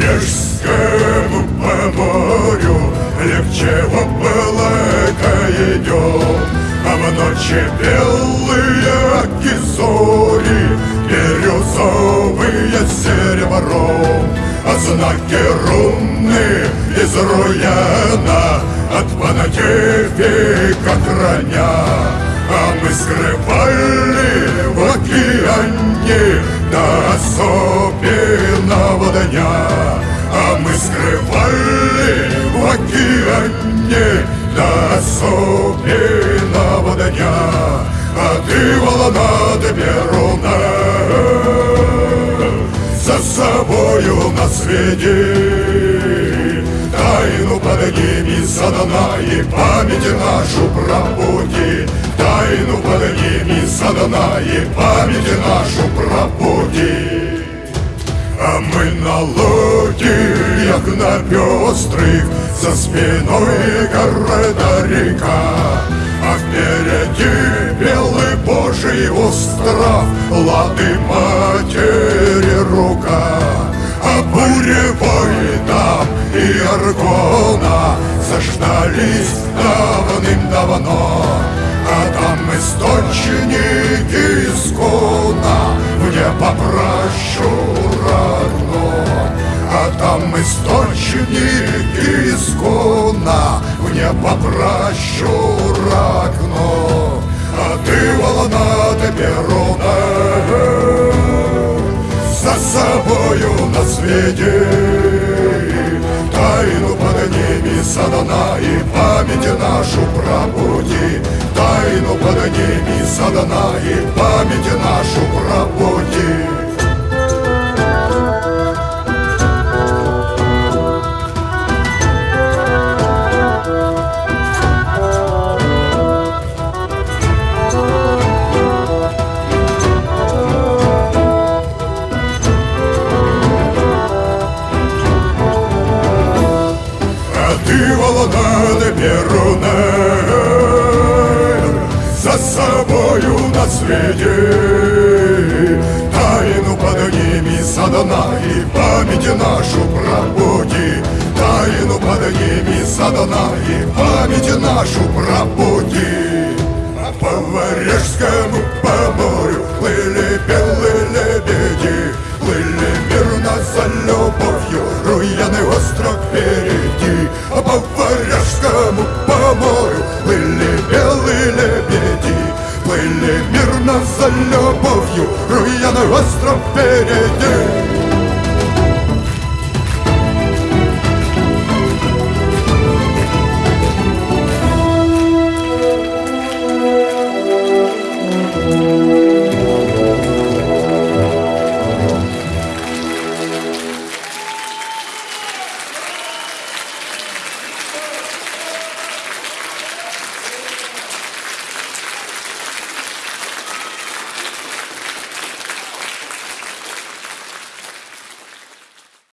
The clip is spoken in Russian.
Рижскому по морю Легче облака идет А в ночи белые оки зори серебро. А знаки руны из руяна от понатифика храня А мы скрывали в океане До особенного дня. А мы скрывали в океане До особенного дня. А ты, волна, ты Перуна. За собою на свете. Тайну подними, и память нашу пробуди Тайну подними, и память нашу пробуди а мы на лодиях на пестрых За спиной города река. А впереди белый божий остров Лады матери Заждались давным-давно. А там источники искона Мне попрошу родно А там источники искона Мне попрошу окно А ты волна ты перуна За собою на свете Тайну подними, сатана, и память нашу пробуди. Тайну подними, сатана, и память нашу пробуди Перуна За собою на свете. Тайну подними, сатана, и память нашу пробуди Тайну подними, сатана, и память нашу пробуди По Варежскому, по морю плыли белые лебеди. Плыли мирно за любовью, руяный остров впереди за любовью, руяный остров впереди